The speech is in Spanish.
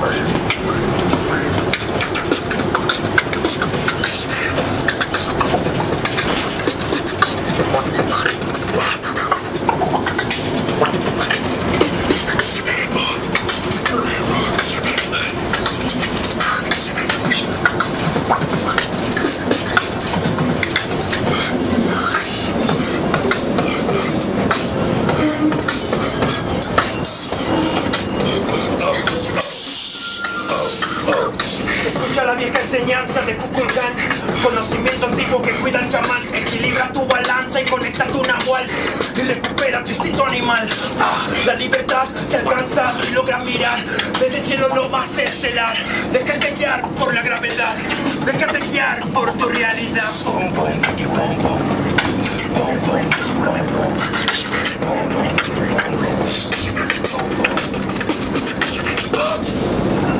Where Escucha la vieja enseñanza de Kukulkan Conocimiento antiguo que cuida al chamán Equilibra tu balanza y conecta tu nahual. Y recupera tu instinto animal. Ah, la libertad se alcanza si logras mirar. Desde el cielo lo más estelar. Déjate guiar por la gravedad. Déjate guiar por tu realidad.